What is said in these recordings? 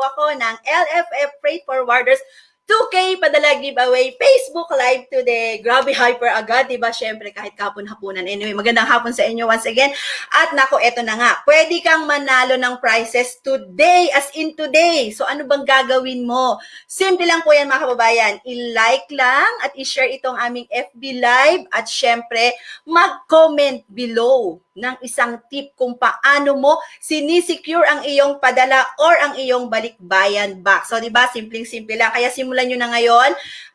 po ako ng LFF Freight Forwarders 2K padala giveaway Facebook Live today. Grabe hyper agad, 'di ba? Syempre kahit kapon-hapunan. Anyway, magandang hapon sa inyo once again. At nako, eto na nga. Pwede kang manalo ng prizes today as in today. So ano bang gagawin mo? Simple lang po 'yan mga kababayan. I-like lang at i-share itong aming FB Live at syempre mag-comment below ng isang tip kung paano mo sinisecure ang iyong padala or ang iyong balikbayan box. So, di ba? Simpleng-simple lang. Kaya simulan nyo na ngayon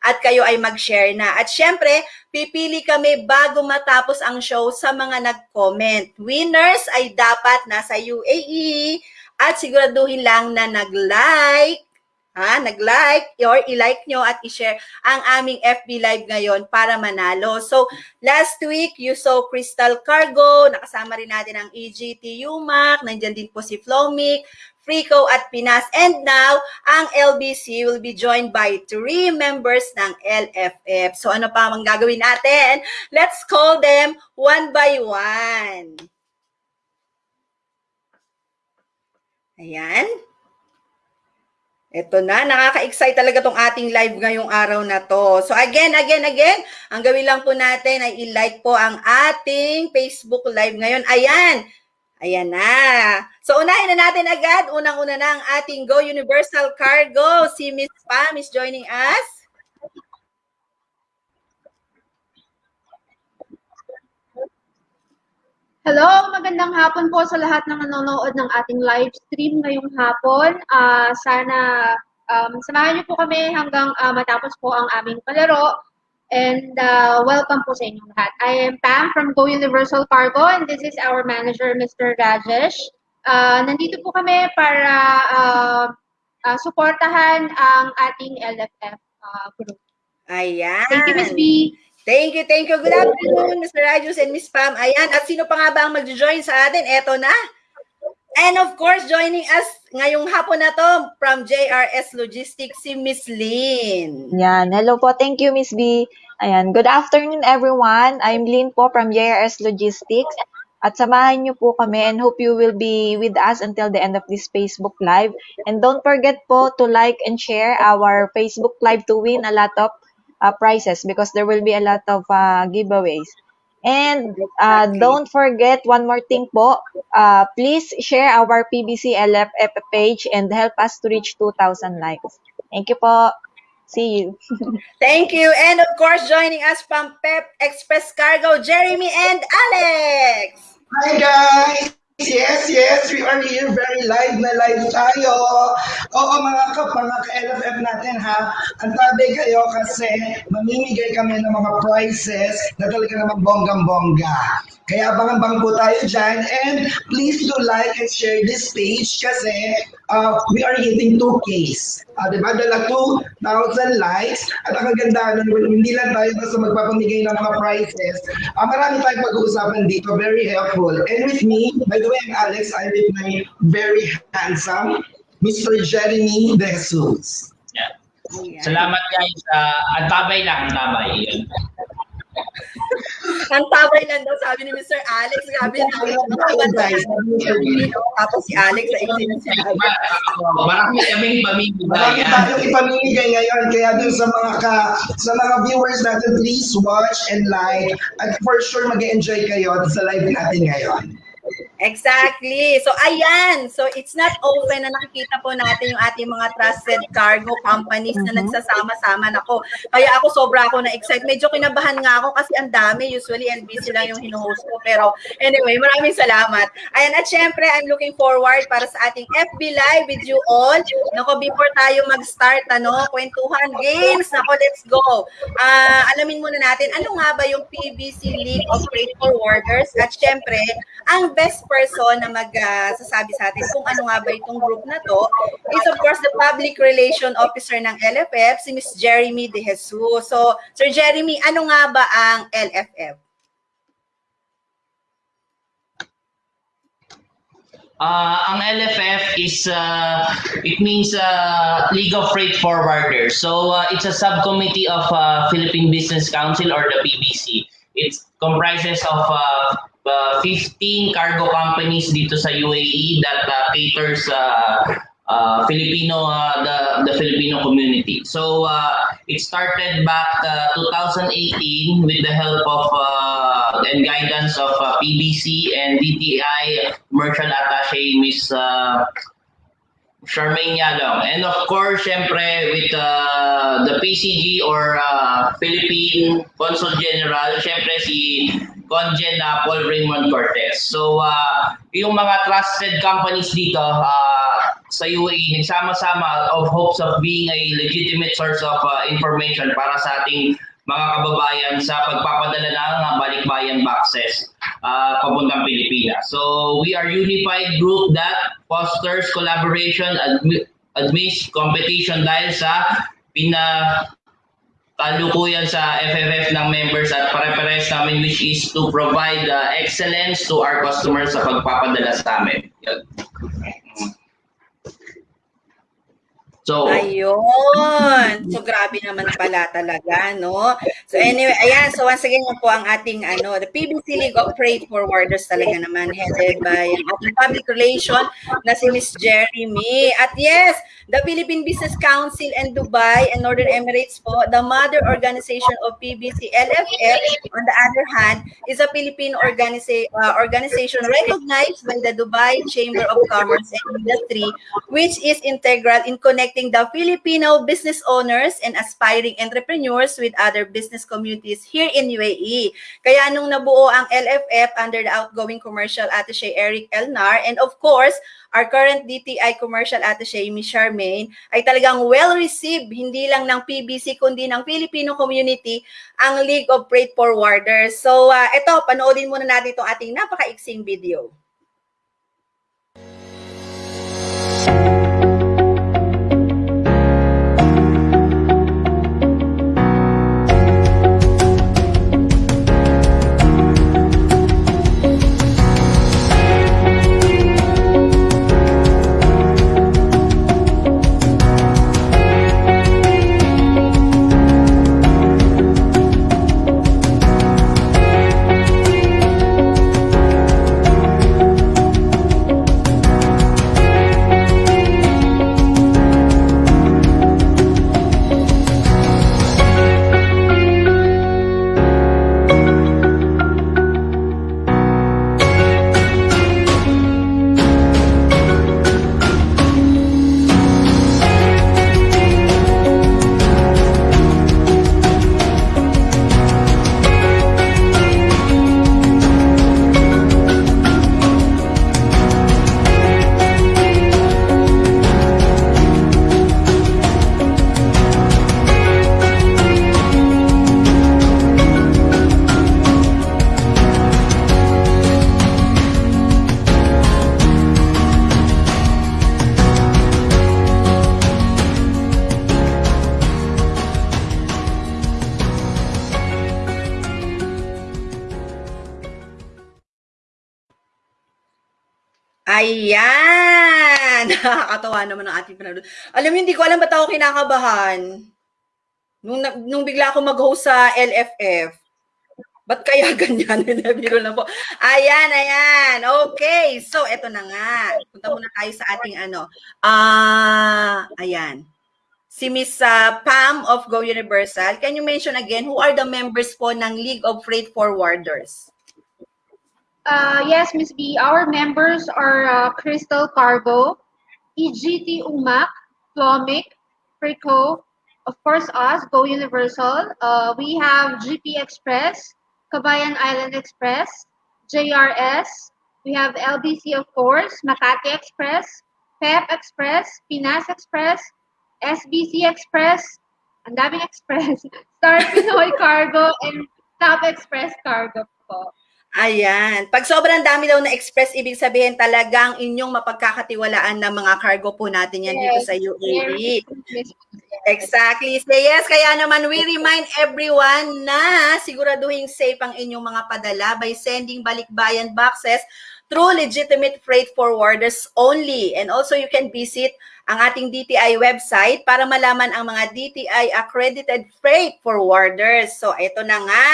at kayo ay mag-share na. At syempre, pipili kami bago matapos ang show sa mga nag-comment. Winners ay dapat nasa UAE at siguraduhin lang na nag-like ha, nag-like or i-like nyo at i-share ang aming FB Live ngayon para manalo. So, last week, you saw Crystal Cargo, nakasama rin natin ang EGT UMAC, nandyan din po si Flomic, Frico at Pinas. And now, ang LBC will be joined by three members ng LFF. So, ano pa ang gagawin natin? Let's call them one by one. Ayan. Ito na, nakaka-excite talaga tong ating live ngayong araw na to. So again, again, again, ang gawin lang po natin ay i-like po ang ating Facebook live ngayon. Ayan, ayan na. So unahin na natin agad, unang-una na ang ating Go Universal Cargo. Si Miss Pam is joining us. Hello, magandang hapon po sa lahat ng nanonood ng ating live stream ngayong hapon. Uh, sana um, samahan niyo po kami hanggang uh, matapos po ang aming palaro. And uh, welcome po sa inyong lahat. I am Pam from Go Universal Cargo and this is our manager, Mr. Rajesh. Uh, nandito po kami para uh, uh, suportahan ang ating LFF uh, group. Ayan. Thank you, Ms. B. Thank you, thank you. Good afternoon, Mr. Rajus and Miss Pam. Ayan, at sino pa nga ba ang mag-join sa atin? Eto na. And of course, joining us ngayong hapon na to from JRS Logistics, si Miss Lynn. Yan. Hello po. Thank you, Miss B. Ayan. Good afternoon, everyone. I'm Lynn po from JRS Logistics. At samahan niyo po kami and hope you will be with us until the end of this Facebook Live. And don't forget po to like and share our Facebook Live to win a lot of uh, prizes because there will be a lot of uh, giveaways. And uh, don't forget one more thing po, uh, please share our PBC LFF page and help us to reach 2,000 likes. Thank you po. See you. Thank you. And of course, joining us from Pep Express Cargo, Jeremy and Alex. Hi guys! Yes, yes, we are here very live na live tayo. Oo mga kap, mga ka-LFF natin ha, ang tabi kayo kasi mamimigay kami ng mga prizes na talaga namang bonggang-bongga. Kaya abangan-bang po tayo dyan and please do like and share this page kasi uh, we are hitting 2Ks. Uh, diba? Dala 2,000 likes at ang kagandahan hindi lang tayo basta magpapamigay ng mga prizes. Uh, marami tayong pag-uusapan dito, very helpful. And with me, by the way, I'm Alex, I'm with my very handsome Mr. Jeremy De Jesus. Yeah. Salamat guys. Uh, ang tabay lang, ang tabay. Ang tabay lang daw, sabi ni Mr. Alex. Grabe, ang tabay lang daw. guys. Tapos si Alex sa isip sinabi. Marami kaming pamimigay. Marami tayong ipamimigay ngayon kaya dun sa mga ka, sa mga viewers natin, please watch and like at for sure mag-enjoy kayo sa live natin ngayon. Exactly. So, ayan. So, it's not open na nakikita po natin yung ating mga trusted cargo companies na Mhm. nagsasama-sama na ko. Kaya ako sobra ako na-excite. Medyo kinabahan nga ako kasi ang dami. Usually, LBC lang yung hinuhost ko. Pero anyway, maraming salamat. Ayan. At syempre, I'm looking forward para sa ating FB Live with you all. Nako, before tayo mag-start, ano, kwentuhan games. Nako, let's go. Ah, alamin muna natin, ano nga ba yung PBC League of Freight Forwarders? At syempre, ang best person na magsasabi sa atin kung ano nga ba itong group na to is of course the Public Relation Officer ng LFF, si Miss Jeremy De Jesus. So, Sir Jeremy, ano nga ba ang LFF? Uh, ang LFF is, uh, it means uh, League of Freight Forwarders. So uh, it's a subcommittee of uh, Philippine Business Council or the PBC. It comprises of uh, uh, uh, 15 cargo companies dito sa UAE that uh, caters uh, uh, Filipino uh, the the Filipino community. So uh, it started back uh, 2018 with the help of uh, and guidance of uh, PBC and DTI Commercial Attaché Miss uh, Charmaine Yalong. And of course, syempre, with uh, the PCG or uh, Philippine Consul General, syempre si Conjen na Paul Raymond Cortez. So, uh, yung mga trusted companies dito uh, sa UAE, nagsama-sama of hopes of being a legitimate source of uh, information para sa ating mga kababayan sa pagpapadala ng balikbayan boxes uh, papuntang Pilipinas. So we are unified group that fosters collaboration, admi- admits competition dahil sa pina kalukuyan sa FFF ng members at pare-pares namin which is to provide uh, excellence to our customers sa pagpapadala sa amin. Yun. So, Ayun. So, grabe naman pala talaga, no? So, anyway, ayan. So, once again, yan po ang ating, ano, the PBC League of Freight Forwarders talaga naman, headed by ang ating public relation na si Miss Jeremy. At yes, the Philippine Business Council and Dubai and Northern Emirates po, the mother organization of PBC LFF, on the other hand, is a Philippine organiza- uh, organization recognized by the Dubai Chamber of Commerce and Industry, which is integral in connecting the Filipino business owners and aspiring entrepreneurs with other business communities here in UAE. Kaya nung nabuo ang LFF under the outgoing commercial attaché Eric Elnar and of course, our current DTI commercial attaché Ms. Charmaine ay talagang well-received hindi lang ng PBC kundi ng Filipino community ang League of Freight Forwarders. So uh, ito, panoodin muna natin itong ating napaka-iksing video. Hindi ko alam ba't ako kinakabahan. Nung, nung bigla ako mag-host sa LFF. Ba't kaya ganyan? Nabiro na po. Ayan, ayan. Okay. So, eto na nga. Punta muna tayo sa ating ano. Ah, ayan. Si Miss ah, Pam of Go Universal. Can you mention again who are the members po ng League of Freight Forwarders? Uh, yes, Miss B. Our members are uh, Crystal Cargo, EGT UMAC, Flomic, Frico, of course us, Go Universal. Uh, we have GP Express, Kabayan Island Express, JRS. We have LBC, of course, Makati Express, PEP Express, Pinas Express, SBC Express, ang daming express, Star Pinoy Cargo, and Top Express Cargo po. Ayan. Pag sobrang dami daw na express, ibig sabihin talagang inyong mapagkakatiwalaan ng mga cargo po natin yan dito sa UAE. Exactly. So yes, kaya naman we remind everyone na siguraduhin safe ang inyong mga padala by sending balikbayan boxes through legitimate freight forwarders only. And also you can visit ang ating DTI website para malaman ang mga DTI accredited freight forwarders. So ito na nga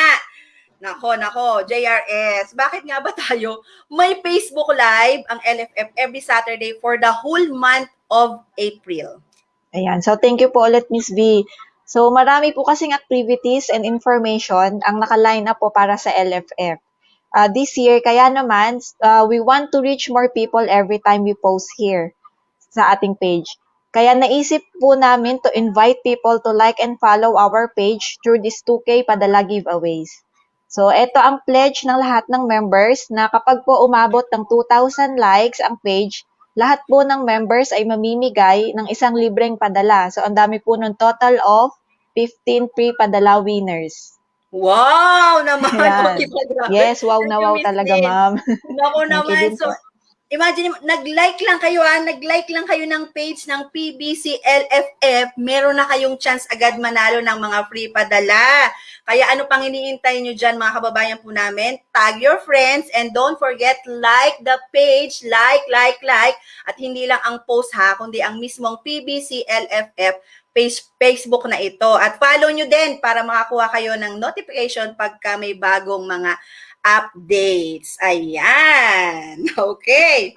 Nako, nako, JRS. Bakit nga ba tayo may Facebook Live ang LFF every Saturday for the whole month of April? Ayan. So, thank you po ulit, Miss V. So, marami po kasing activities and information ang nakaline up po para sa LFF. Uh, this year, kaya naman, uh, we want to reach more people every time we post here sa ating page. Kaya naisip po namin to invite people to like and follow our page through this 2K Padala giveaways. So, ito ang pledge ng lahat ng members na kapag po umabot ng 2,000 likes ang page, lahat po ng members ay mamimigay ng isang libreng padala. So, ang dami po ng total of 15 free padala winners. Wow naman! Okay. Yes, wow na wow talaga, ma'am. Nako naman. So. Imagine, nag-like lang kayo ha, nag-like lang kayo ng page ng PBC LFF, meron na kayong chance agad manalo ng mga free padala. Kaya ano pang iniintay nyo dyan mga kababayan po namin? Tag your friends and don't forget, like the page, like, like, like, at hindi lang ang post ha, kundi ang mismong PBC LFF page, Facebook na ito. At follow nyo din para makakuha kayo ng notification pagka may bagong mga updates. Ayan. Okay.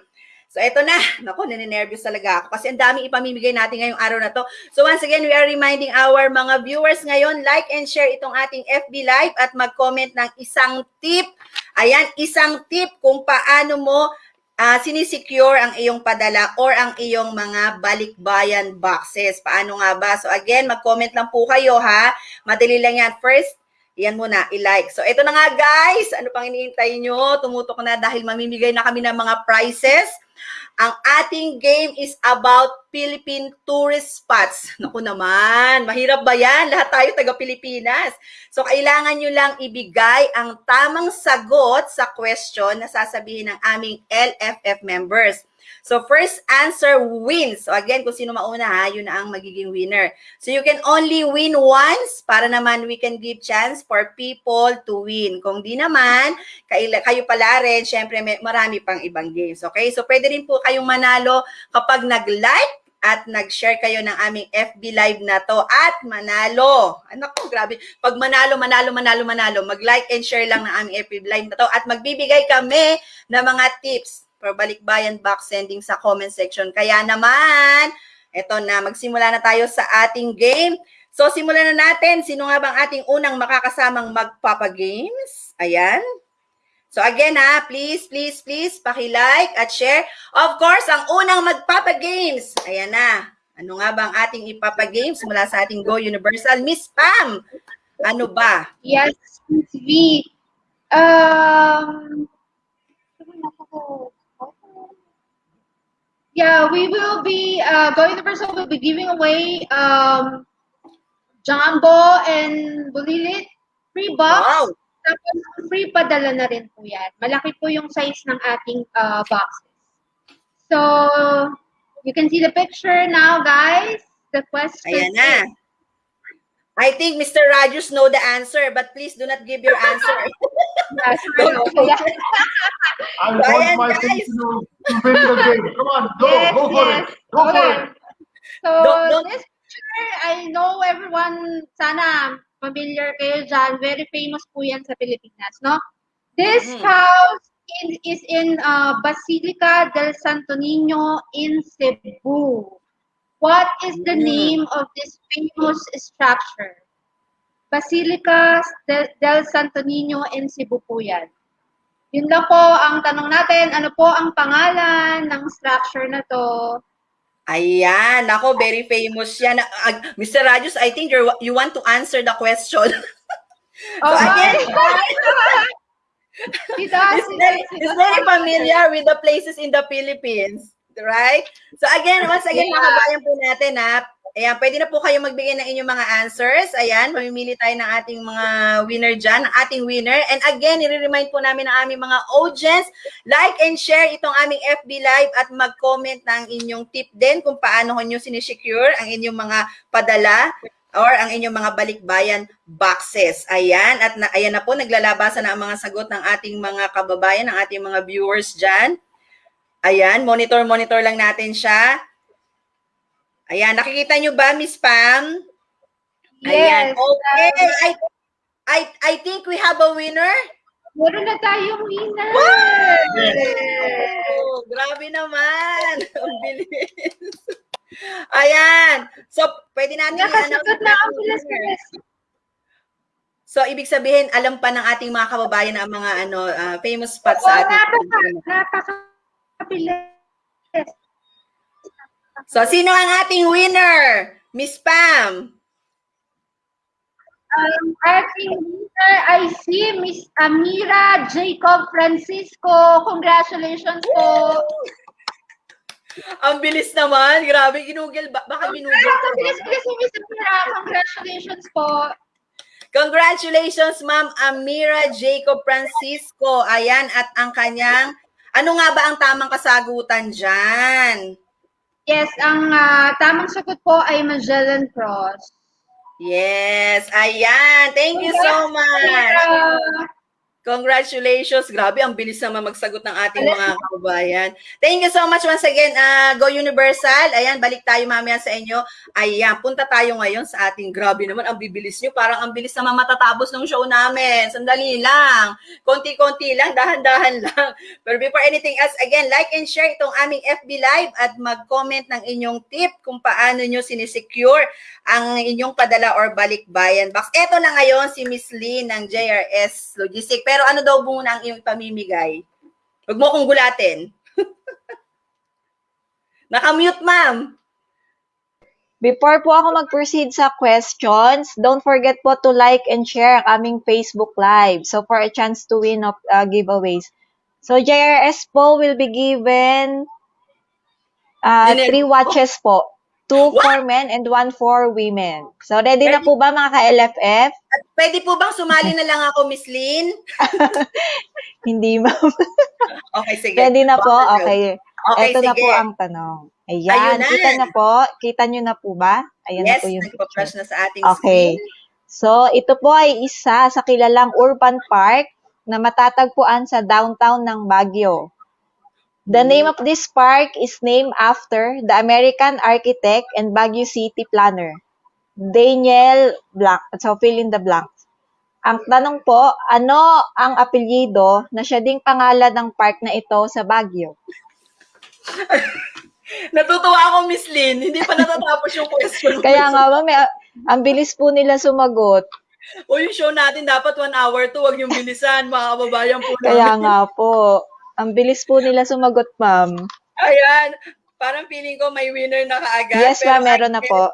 So, ito na. Naku, nininervous talaga ako kasi ang daming ipamimigay natin ngayong araw na to. So, once again, we are reminding our mga viewers ngayon, like and share itong ating FB Live at mag-comment ng isang tip. Ayan, isang tip kung paano mo ah sinisecure ang iyong padala or ang iyong mga balikbayan boxes. Paano nga ba? So, again, mag-comment lang po kayo ha. Madali lang yan. First, yan muna, i-like. So, ito na nga guys. Ano pang iniintay nyo? Tumutok na dahil mamimigay na kami ng mga prizes. Ang ating game is about Philippine tourist spots. Naku naman, mahirap ba yan? Lahat tayo taga-Pilipinas. So, kailangan nyo lang ibigay ang tamang sagot sa question na sasabihin ng aming LFF members. So, first answer wins. So, again, kung sino mauna ha, yun ang magiging winner. So, you can only win once para naman we can give chance for people to win. Kung di naman, kayo pala rin, syempre may, marami pang ibang games. Okay? So, pwede rin po kayong manalo kapag nag-like at nag-share kayo ng aming FB Live na to at manalo. Anak ko, grabe. Pag manalo, manalo, manalo, manalo, mag-like and share lang ng aming FB Live na to at magbibigay kami ng mga tips for balikbayan box sending sa comment section. Kaya naman, eto na, magsimula na tayo sa ating game. So, simulan na natin. Sino nga bang ating unang makakasamang magpapagames? Ayan. So again ha, please, please, please, paki-like at share. Of course, ang unang magpapagames. Ayan na. Ano nga bang ating ipapagames mula sa ating Go Universal? Miss Pam, ano ba? Yes, Miss V. Um, yeah, we will be, uh, Go Universal will be giving away um, Jumbo and Bulilit free box. Wow! Tapos free padala na rin po yan. Malaki po yung size ng ating uh, boxes. So, you can see the picture now, guys. The question Ayan na. is, I think Mr. Rogers know the answer, but please do not give your answer. yes. I want my guys. team to, to win the game. Come on, go, Yes, go for yes. it. Go for Okay. it. So, Don't- don't- this picture, I know everyone, sana familiar kayo dyan. Very famous po yan sa Pilipinas, no? This Mhm. house in, is in uh, Basilica del Santo Niño in Cebu. What is the name of this famous structure? Basilica del, Santo Niño in Cebu po yan. Yun lang po ang tanong natin. Ano po ang pangalan ng structure na to? Ayan, ako, very famous yan. Ah, Mr. Rogers, I think you're, you want to answer the question. Oh, again, he does. It's very, it's very familiar with the places in the Philippines. Right? So again, once again, Yeah. mga kabayan po natin ha, ayan, pwede na po kayo magbigay ng inyong mga answers. Ayan, mamimili tayo ng ating mga winner dyan, ng ating winner. And again, nire-remind po namin ang aming mga audience, like and share itong aming FB Live at mag-comment ng inyong tip din kung paano nyo sinisecure ang inyong mga padala or ang inyong mga balikbayan boxes. Ayan, at na, ayan na po, naglalabasan na ang mga sagot ng ating mga kababayan, ng ating mga viewers dyan. Ayan, monitor-monitor lang natin siya. Ayan, nakikita nyo ba, Miss Pam? Ayan, Yes. okay. Ay, I I think we have a winner. Meron na tayong winner! Oh, grabe naman. Ang bilis. Ayan. So, pwede natin i-announce na ang bilis. So, ibig sabihin, alam pa ng ating mga kababayan ang mga ano ah, famous spots Oo, sa ating napaka, napakabilis. So, sino ang ating winner? Miss Pam. Ang ating winner ay si Miss Amira Jacob Francisco. Congratulations po. Ang bilis naman. Grabe, ginugel. Ba- baka ginugel. Ang ko. bilis-bilis ni Miss Amira. Congratulations po. Congratulations, Ma'am Amira Jacob Francisco. Ayan, at ang kanyang, ano nga ba ang tamang kasagutan dyan? Yes, ang ah, tamang sagot po ay Magellan Cross. Yes, ayan. Thank you so much. Congratulations. Grabe, ang bilis naman magsagot ng ating mga kababayan. Thank you so much once again, uh, Go Universal. Ayan, balik tayo mamaya sa inyo. Ayan, punta tayo ngayon sa ating, grabe naman, ang bibilis nyo. Parang ang bilis naman matatapos ng show namin. Sandali lang. Konti-konti lang, dahan-dahan lang. Pero before anything else, again, like and share itong aming FB Live at mag-comment ng inyong tip kung paano nyo sinisecure ang inyong padala or balikbayan box. Eto na ngayon si Miss Lee ng JRS Logistics. Pero ano daw muna ang iyong pamimigay? Huwag mo kong gulatin. Nakamute, ma'am. Before po ako mag-proceed sa questions, don't forget po to like and share ang aming Facebook Live. So, for a chance to win of uh, giveaways. So, JRS po will be given uh, three po? watches po. Two for men and one for women. So, ready na po ba mga ka-LFF? At pwede po bang sumali na lang ako, Miss Lynn? Hindi, ma'am. Okay, sige. Ready na po? Okay. Okay, Ito na sige. po ang tanong. Ayun Ayan, na. kita na po. Kita nyo na po ba? Ayan yes, na po yung picture. na sa ating Okay. screen. So, ito po ay isa sa kilalang urban park na matatagpuan sa downtown ng Baguio. The Hmm. name of this park is named after the American architect and Baguio City planner, Daniel Blanc. So, fill in the blanks. Ang tanong po, ano ang apelyido na siya ding pangalan ng park na ito sa Baguio? Natutuwa ako, Miss Lynn. Hindi pa natatapos yung question. Kaya nga ba, may, ang bilis po nila sumagot. O yung show natin dapat one hour to. Huwag yung bilisan, mga kababayan po namin. Kaya nga po. Ang bilis po nila sumagot, ma'am. Ayan. Parang feeling ko may winner na kaagad. Yes, ma'am, meron na po.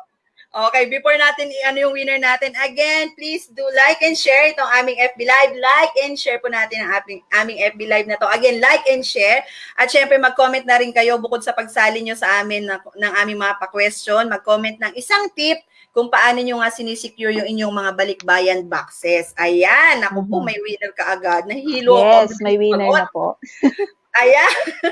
Okay, before natin i-ano yung winner natin, again, please do like and share itong aming FB Live. Like and share po natin ang aming, aming FB Live na to. Again, like and share. At syempre, mag-comment na rin kayo bukod sa pagsali nyo sa amin na, ng aming mga pa-question. Mag-comment ng isang tip kung paano nyo nga sinisecure yung inyong mga balikbayan boxes. Ayan, ako po, Mhm. may winner ka agad. Nahilo ako. Yes, may winner na po. Ayan.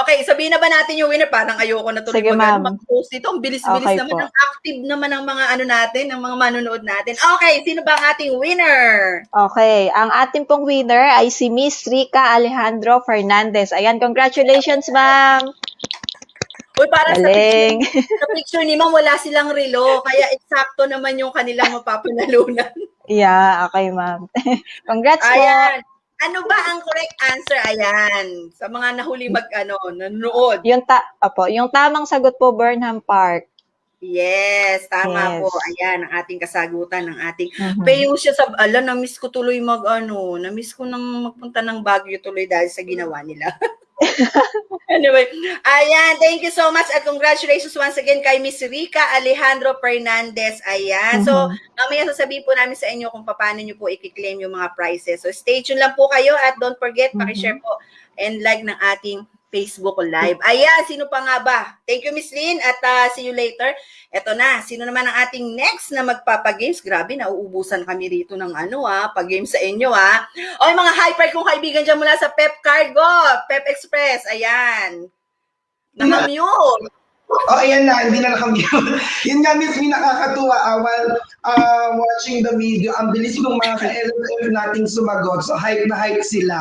okay, sabihin na ba natin yung winner? Parang ayoko na tuloy Sige, mag, mag-post ito. Ang bilis-bilis Okay naman. po. Ang active naman ng mga ano natin, ng mga manonood natin. Okay, sino ba ang ating winner? Okay, ang ating pong winner ay si Miss Rica Alejandro Fernandez. Ayan, congratulations, ma'am. Uy, para sa picture, Galing. sa picture ni ma'am, wala silang relo. Kaya eksakto naman yung kanilang mapapanalunan. Yeah, okay, ma'am. Congrats po. Ayan. Ano ba ang correct answer? Ayan. Sa mga nahuli mag, ano, nanonood. Yung ta Opo, yung tamang sagot po Burnham Park. Yes, tama Yes. po. Ayan, ang ating kasagutan ng ating Mhm. Payo siya sa, ala, na-miss ko tuloy mag, ano, na-miss ko nang magpunta ng Baguio tuloy dahil sa ginawa nila. anyway, ayan, thank you so much at congratulations once again kay Miss Rica Alejandro Fernandez. Ayan, so, Mhm. mamaya sasabihin po namin sa inyo kung paano nyo po i-claim yung mga prizes. So, stay tuned lang po kayo at don't forget, Mhm. pakishare po and like ng ating Facebook Live. Ayan, sino pa nga ba? Thank you, Miss Lynn, at uh, see you later. Eto na, sino naman ang ating next na magpapagames? Grabe, nauubusan kami rito ng ano ah, pag-game sa inyo ah. O mga hyper kong kaibigan dyan mula sa Pep Cargo, Pep Express, ayan. Nakamute. Oh, ayan na, hindi na nakamute. Yun nga, Miss, may nakakatuwa ah, while uh, watching the video. Ang bilis ng mga ka-LFF nating sumagot. So, hype na hype sila.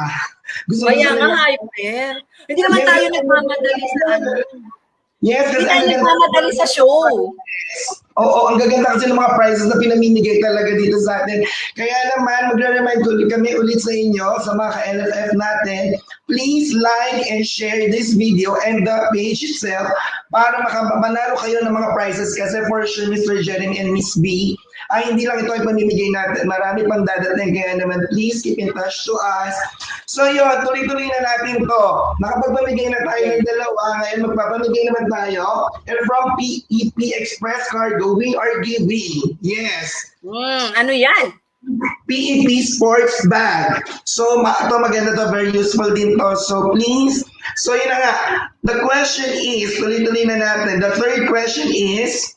Gusto Kaya ko nga, hyper. Hindi naman tayo nagmamadali sa ano. Yes, kasi Hindi tayo nagmamadali sa show. Oo, ang gaganda kasi ng mga prizes na pinamimigay talaga dito sa atin. Kaya naman, magre-remind ulit kami ulit sa inyo, sa mga ka-LFF natin, please like and share this video and the page itself para makapanalo kayo ng mga prizes kasi for sure Mr. Jeremy and Miss B ay hindi lang ito ay pamimigay natin. Marami pang dadating kaya naman please keep in touch to us. So yun, tuloy-tuloy na natin to. Nakapagpamigay na tayo ng dalawa. Ngayon magpapamigay naman tayo. And from PEP Express Cargo, we are giving. Yes. Hmm, ano yan? PEP Sports Bag. So, ma ito maganda to, very useful din to. So, please. So, yun na nga. The question is, tuloy-tuloy na natin. The third question is,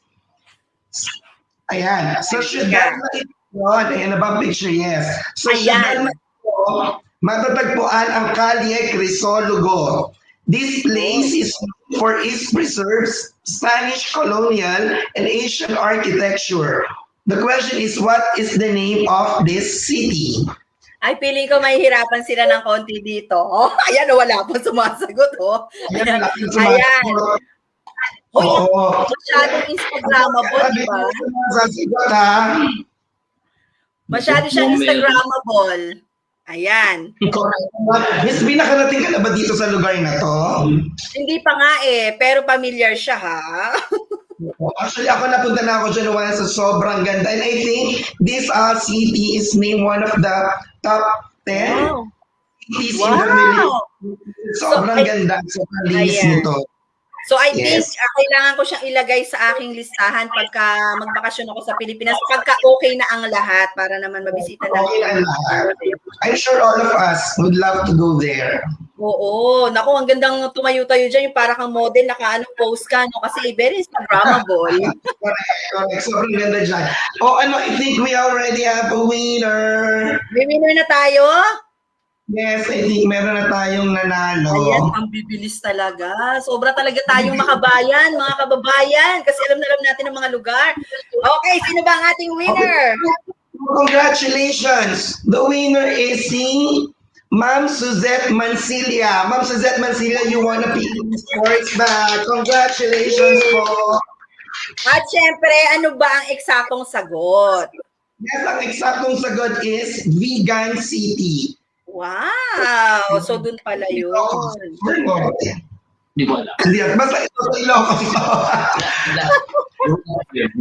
ayan. So, should that ito, ayan ang picture? Yes. So, Ayan. ito, matatagpuan ang Calle Crisologo. This place is known for its preserves Spanish colonial and Asian architecture. The question is, what is the name of this city? Ay, feeling ko mahihirapan sila ng konti dito. Oh, ayan, wala pa sumasagot, oh. Ayan, Ayan. Uy, Oo. masyadong Instagrammable, di ba? Sasagot ha. Masyado siyang Instagrammable. Ayan. Miss B, nakarating ka na ba dito sa lugar na to? Hindi pa nga eh, pero familiar siya ha. Actually, ako napunta na ako dyan once sa sobrang ganda. And I think this uh, city is named one of the top 10 Wow. cities in the Philippines. Wow. Sobrang So, ganda. Sobrang linis Ayan. nito. So I Yes. think uh, kailangan ko siyang ilagay sa aking listahan pagka magbakasyon ako sa Pilipinas, pagka okay na ang lahat para naman mabisita Okay natin. na lahat. I'm sure all of us would love to go there. Oo, naku, ang gandang tumayo-tayo dyan, yung para kang model, naka-ano, post ka, no? Kasi very Instagrammable. Correct, correct. Sobrang ganda dyan. Oh, ano, I think we already have a winner. May winner na tayo? Yes, I think meron na tayong nanalo. Ayan, ang bibilis talaga. Sobra talaga tayong makabayan, mga kababayan, kasi alam na alam natin ang mga lugar. Okay, sino ba ang ating winner? Congratulations! The winner is si Ma'am Suzette Mancilia. Ma'am Suzette Mancilia, you won a PE Sports bag. Congratulations po. At syempre, ano ba ang eksaktong sagot? Yes, ang eksaktong sagot is Vegan City. Wow! So, dun pala yun. Di ko alam. Hindi, basta ito sa Ilocos.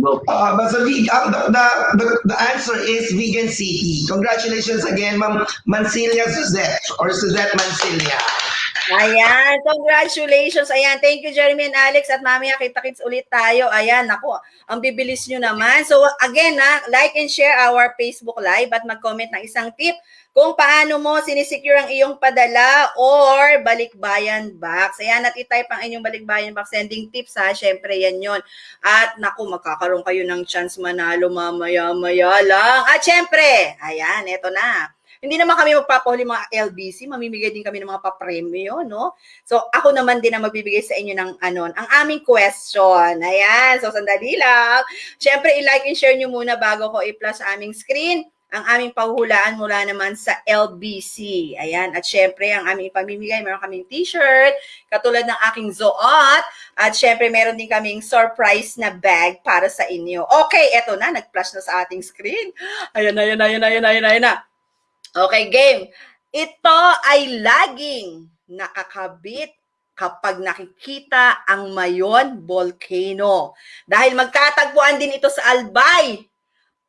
Go. Uh, basta veg- uh, the, the, the, the answer is Vegan City. Congratulations again, Ma'am Mancilia Suzette or Suzette Mancilia. Ayan, congratulations. Ayan, thank you Jeremy and Alex at mamaya kita-kits ulit tayo. Ayan, ako, ang bibilis nyo naman. So again, ha, like and share our Facebook Live at mag-comment ng isang tip kung paano mo sinisecure ang iyong padala or balikbayan box. Ayan, at itype ang inyong balikbayan box sending tips ha. Syempre, yan yon At naku, magkakaroon kayo ng chance manalo mamaya-maya lang. At syempre, ayan, eto na. Hindi naman kami magpapahuli mga LBC, mamimigay din kami ng mga papremyo, no? So, ako naman din ang magbibigay sa inyo ng ano, ang aming question. Ayan, so sandali lang. Siyempre, i-like and share nyo muna bago ko i-plus aming screen ang aming pahuhulaan mula naman sa LBC. Ayan, at syempre, ang aming pamimigay, meron kaming t-shirt, katulad ng aking zoot, at syempre, meron din kaming surprise na bag para sa inyo. Okay, eto na, nag-flash na sa ating screen. Ayan, ayan, ayan, ayan, ayan, ayan na. Okay, game. Ito ay laging nakakabit kapag nakikita ang Mayon Volcano. Dahil magtatagpuan din ito sa Albay.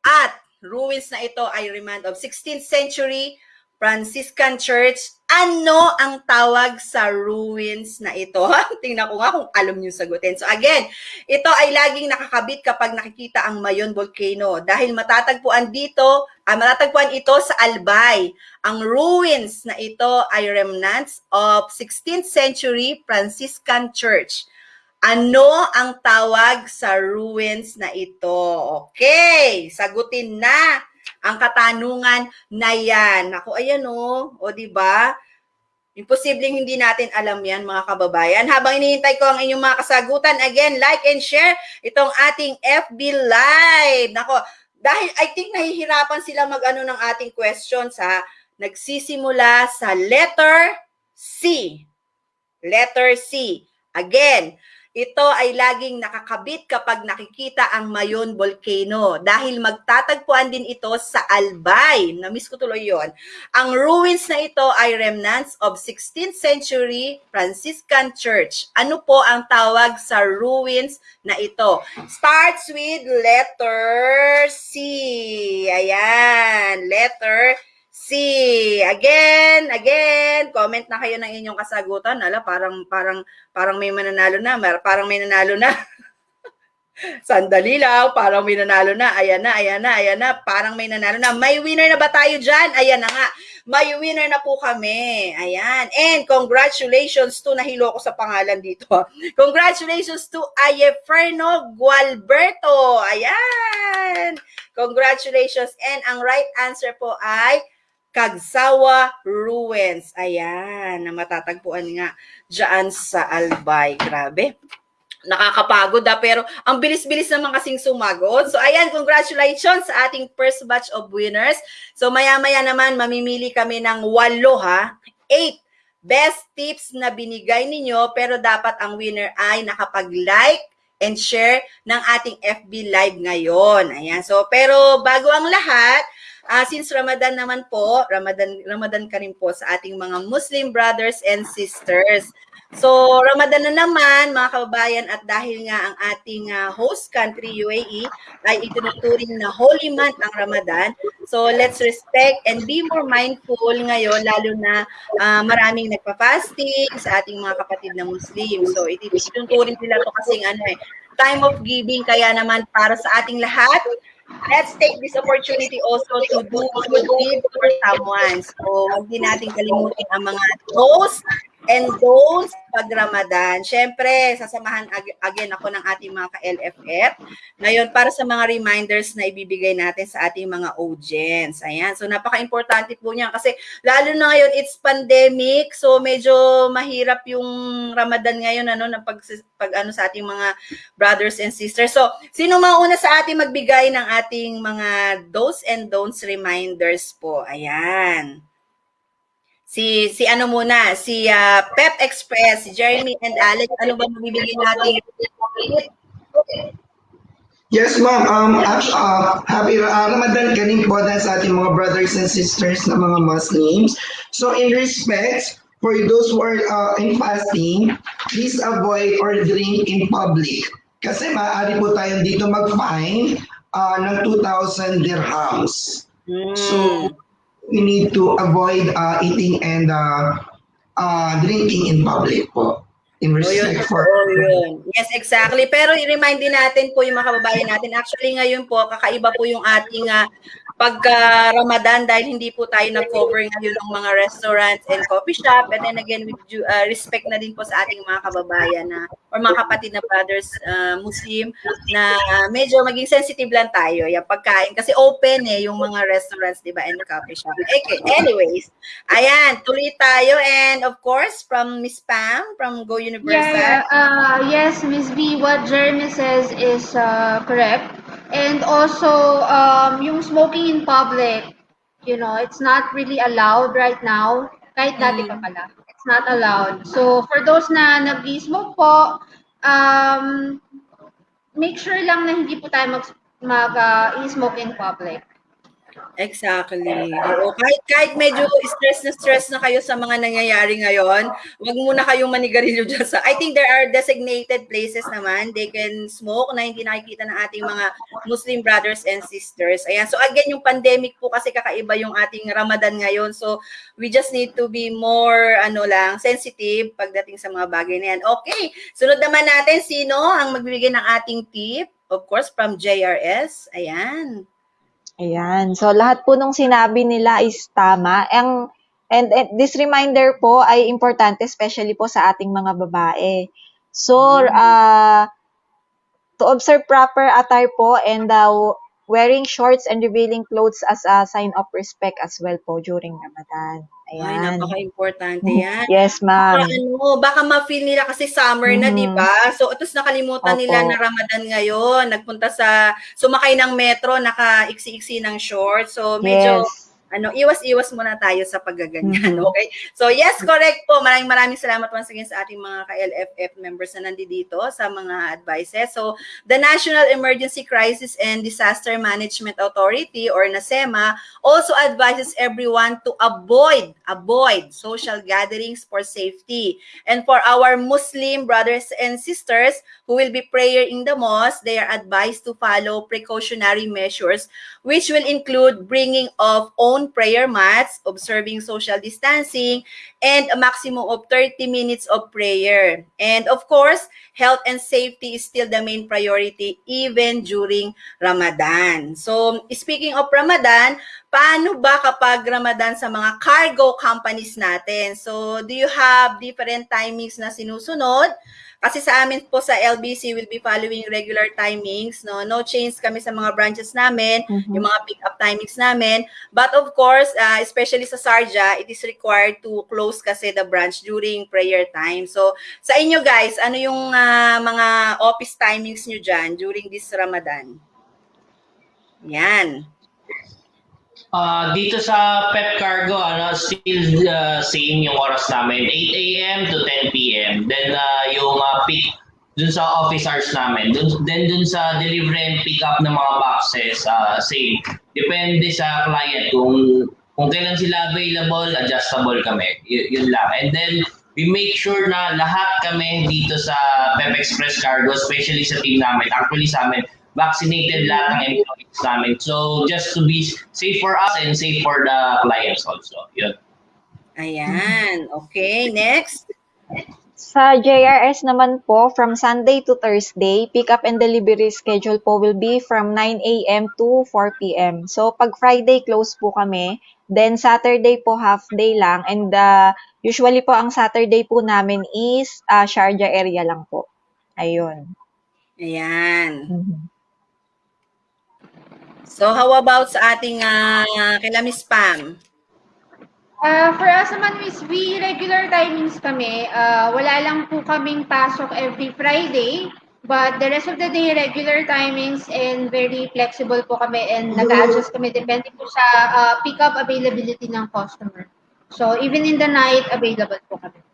At ruins na ito ay remind of 16th century Franciscan Church. Ano ang tawag sa ruins na ito? Tingnan ko nga kung alam niyo sagutin. So again, ito ay laging nakakabit kapag nakikita ang Mayon Volcano dahil matatagpuan dito, ah, matatagpuan ito sa Albay. Ang ruins na ito ay remnants of 16th century Franciscan Church. Ano ang tawag sa ruins na ito? Okay, sagutin na ang katanungan na yan. Ako, ayan o. O, di ba? Imposibleng hindi natin alam yan, mga kababayan. Habang inihintay ko ang inyong mga kasagutan, again, like and share itong ating FB Live. Nako, dahil I think nahihirapan sila mag-ano ng ating questions, ha? Nagsisimula sa letter C. Letter C. Again, ito ay laging nakakabit kapag nakikita ang Mayon Volcano dahil magtatagpuan din ito sa Albay. Namiss ko tuloy yon. Ang ruins na ito ay remnants of 16th century Franciscan Church. Ano po ang tawag sa ruins na ito? Starts with letter C. Ayan, letter C. Again, again, comment na kayo ng inyong kasagutan. Ala, parang parang parang may mananalo na, parang may nanalo na. Sandali lang, parang may nanalo na. Ayan na, ayan na, ayan na. Parang may nanalo na. May winner na ba tayo dyan? Ayan na nga. May winner na po kami. Ayan. And congratulations to, nahilo ko sa pangalan dito. Congratulations to Ayeferno Gualberto. Ayan. Congratulations. And ang right answer po ay Kagsawa Ruins. Ayan, na matatagpuan nga dyan sa Albay. Grabe. Nakakapagod ah, pero ang bilis-bilis naman kasing sumagot. So ayan, congratulations sa ating first batch of winners. So maya-maya naman mamimili kami ng walo ha, eight best tips na binigay ninyo pero dapat ang winner ay nakapag-like and share ng ating FB Live ngayon. Ayan. So, pero bago ang lahat, ah, since Ramadan naman po, Ramadan, Ramadan ka rin po sa ating mga Muslim brothers and sisters. So, Ramadan na naman, mga kababayan, at dahil nga ang ating ah, host country, UAE, ay itinuturing na holy month ang Ramadan. So, let's respect and be more mindful ngayon, lalo na ah, maraming nagpa-fasting sa ating mga kapatid na Muslim. So, iti- itinuturing nila to kasing ano eh, time of giving. Kaya naman, para sa ating lahat, let's take this opportunity also to do good deeds for someone. So, din natin kalimutin ang mga do's and don'ts pag Ramadan. Siyempre, sasamahan ag- again ako ng ating mga ka-LFF. Ngayon, para sa mga reminders na ibibigay natin sa ating mga audience. Ayan. So, napaka-importante po niyan kasi lalo na ngayon, it's pandemic. So, medyo mahirap yung Ramadan ngayon ano, na pag, pag ano sa ating mga brothers and sisters. So, sino mauna sa ating magbigay ng ating mga do's and don'ts reminders po? Ayan. Si si ano muna, si ah, Pep Express, si Jeremy and Alex, ano ba mabibigay natin? Yes, ma'am. Um, actually, uh, happy uh, Ramadan ka rin po dahil sa ating mga brothers and sisters na mga Muslims. So, in respect, for those who are uh, in fasting, please avoid or drink in public. Kasi maaari po tayong dito mag-fine uh, ng 2,000 dirhams. Hmm. So, we need to avoid uh, eating and uh, uh, drinking in public po. In O Oh, yun, yun. Yes, exactly. Pero i-remind din natin po yung mga kababayan natin. Actually, ngayon po, kakaiba po yung ating ah, pagka-Ramadan dahil hindi po tayo nag-cover ngayon ng mga restaurants and coffee shop. And then again, with due, ah, respect na din po sa ating mga kababayan na or mga kapatid na brothers ah, Muslim na ah, medyo maging sensitive lang tayo yung pagkain. Kasi open eh yung mga restaurants, di ba, and coffee shop. Okay, anyways, ayan, tuloy tayo. And of course, from Miss Pam, from Go Universal. Yeah, uh, yes, Miss B, what Jeremy says is uh, correct. And also, um, yung smoking in public, you know, it's not really allowed right now. Kahit dati pa pala. It's not allowed. So, for those na nag-smoke po, um, make sure lang na hindi po tayo mag, mag uh, i-smoke in public. Exactly. Oo, kahit kahit medyo stress na stress na kayo sa mga nangyayari ngayon, wag muna kayong manigarilyo dyan sa I think there are designated places naman they can smoke na hindi nakikita ng ating mga Muslim brothers and sisters. Ayan. So again, yung pandemic po kasi kakaiba yung ating Ramadan ngayon. So we just need to be more ano lang, sensitive pagdating sa mga bagay na yan. Okay. Sunod naman natin sino ang magbibigay ng ating tip? Of course, from JRS. Ayan. Ayan. So, lahat po nung sinabi nila is tama. Ang, and, and this reminder po ay importante, especially po sa ating mga babae. So, uh, to observe proper attire po and uh, wearing shorts and revealing clothes as a sign of respect as well po during Ramadan. Ay, Ayan. napaka-importante yan. Yes, Baka, ma'am. ano, baka ma-feel nila kasi summer na, Mhm. di ba? So, tapos nakalimutan Opo. nila na Ramadan ngayon. Nagpunta sa, sumakay ng metro, naka-iksi-iksi ng short. So, medyo Yes. Ano, iwas-iwas muna tayo sa paggaganyan, okay? So yes, correct po. Maraming maraming salamat once again sa ating mga ka-LFF members na nandito sa mga advices. So the National Emergency Crisis and Disaster Management Authority or NASEMA also advises everyone to avoid avoid social gatherings for safety. And for our Muslim brothers and sisters who will be prayer in the mosque, they are advised to follow precautionary measures which will include bringing of own prayer mats, observing social distancing, and a maximum of 30 minutes of prayer. And of course, health and safety is still the main priority even during Ramadan. So, speaking of Ramadan, paano ba kapag Ramadan sa mga cargo companies natin? So, do you have different timings na sinusunod? Kasi sa amin po sa LBC will be following regular timings, no? No change kami sa mga branches namin, Mhm. yung mga pick-up timings namin. But of course, uh, especially sa Sarja, it is required to close kasi the branch during prayer time. So, sa inyo guys, ano yung ah, mga office timings nyo dyan during this Ramadan? Yan. Ah, dito sa Pep Cargo, ano, still uh, same yung oras namin. 8 a.m. to 10 p.m. Then uh, yung uh, pick dun sa office hours namin. Dun, then dun sa delivery and pick up ng mga boxes, uh, same. Depende sa client kung kung kailan sila available, adjustable kami. Y- yun lang. And then we make sure na lahat kami dito sa Pep Express Cargo, especially sa team namin, actually sa amin, vaccinated lahat ng employees namin. So just to be safe for us and safe for the clients also. Yun. Ayan. Okay, next. Sa JRS naman po, from Sunday to Thursday, pick-up and delivery schedule po will be from 9 a.m. to 4 p.m. So, pag Friday, close po kami. Then, Saturday po, half day lang. And uh, usually po, ang Saturday po namin is uh, Sharjah area lang po. Ayun. Ayan. Mhm. So, how about sa ating uh, kila Miss Pam? Ah, for us naman, Miss V, regular timings kami. Ah, wala lang po kaming pasok every Friday. But the rest of the day, regular timings and very flexible po kami and nag-adjust kami depende po sa ah, pick-up availability ng customer. So, even in the night, available po kami.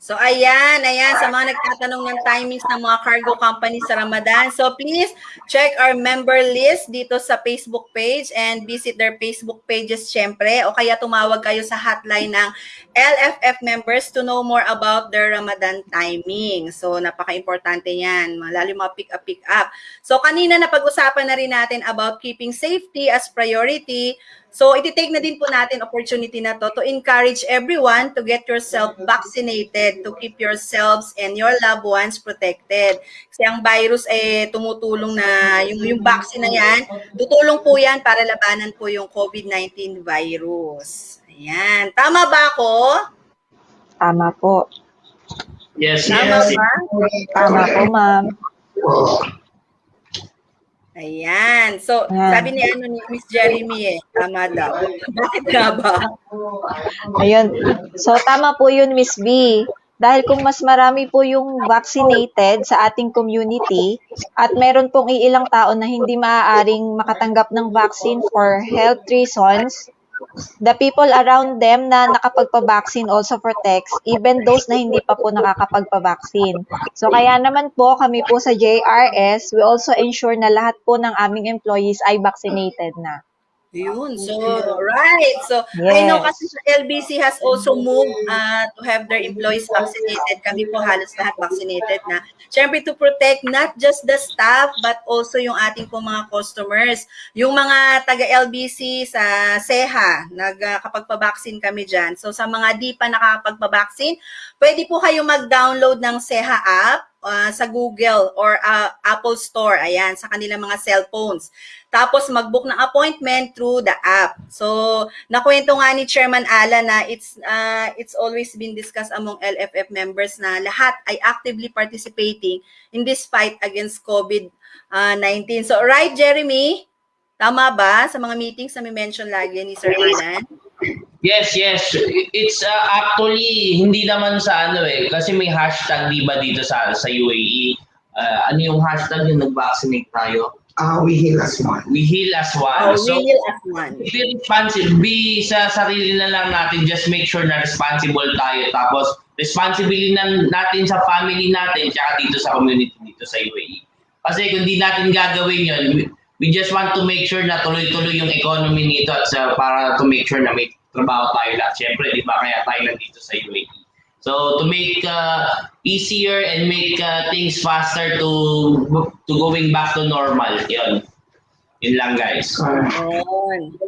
So, ayan, ayan, sa mga nagtatanong ng timings ng mga cargo companies sa Ramadan. So, please check our member list dito sa Facebook page and visit their Facebook pages syempre. O kaya tumawag kayo sa hotline ng LFF members to know more about their Ramadan timing. So, napaka-importante yan, lalo mga pick-up, pick-up. So, kanina napag-usapan na rin natin about keeping safety as priority. So, iti-take na din po natin opportunity na to to encourage everyone to get yourself vaccinated, to keep yourselves and your loved ones protected. Kasi ang virus eh tumutulong na yung yung vaccine na yan, tutulong po yan para labanan po yung COVID-19 virus. Ayan. Tama ba ako? Tama po. Yes, Tama yes. ba? Tama po, ma'am. Ayan. So, sabi ni ano ni Miss Jeremy eh, tama daw. Bakit nga ba? Ayun. So, tama po yun, Miss B. Dahil kung mas marami po yung vaccinated sa ating community at meron pong iilang tao na hindi maaaring makatanggap ng vaccine for health reasons, the people around them na nakapagpa-vaccine also protects even those na hindi pa po nakakapagpa-vaccine. So kaya naman po kami po sa JRS, we also ensure na lahat po ng aming employees ay vaccinated na. Yun. So, right. So, I know Yes. kasi LBC has also moved uh, to have their employees vaccinated. Kami po halos lahat vaccinated na. Siyempre to protect not just the staff but also yung ating po mga customers. Yung mga taga-LBC sa SEHA, nagkapagpa-vaccine kami dyan. So, sa mga di pa nakakapagpa-vaccine, pwede po kayo mag-download ng SEHA app uh, sa Google or uh, Apple Store, ayan, sa kanilang mga cellphones. Tapos mag-book ng appointment through the app. So, nakwento nga ni Chairman Ala na it's uh, it's always been discussed among LFF members na lahat ay actively participating in this fight against COVID-19. So, right, Jeremy? Tama ba sa mga meetings na may mention lagi ni Sir Alan? Yes, yes. It's uh, actually hindi naman sa ano eh kasi may hashtag 'di ba dito sa sa UAE. Uh, ano yung hashtag yung nag-vaccinate tayo? Ah, we heal as one. We heal as Oh, one. So, we will as one. be responsible. Be sa sarili na lang natin, just make sure na responsible tayo. Tapos, responsibility na natin sa family natin, tsaka dito sa community dito sa UAE. Kasi kung di natin gagawin yun, we, we just want to make sure na tuloy-tuloy yung economy nito at sa, para to make sure na may trabaho tayo lahat. Siyempre, di ba, kaya tayo nandito sa UAE. So to make uh, easier and make uh, things faster to to going back to normal, yun. Yun lang guys. Yun.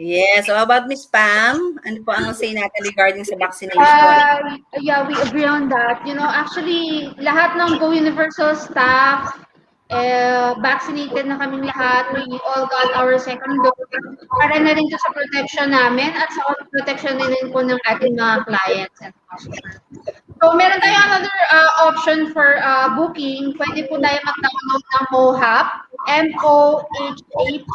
Yes. So how about Miss Pam? Ano po ang say natin regarding sa vaccination? Uh, yeah, we agree on that. You know, actually, lahat ng Go Universal staff, eh, vaccinated na kaming lahat. We all got our second dose. Para na rin to sa protection namin at sa protection din rin po ng ating mga clients and customers. So, meron tayo another uh, option for uh, booking. Pwede po tayo mag-download ng MOHAP, M-O-H-A-P,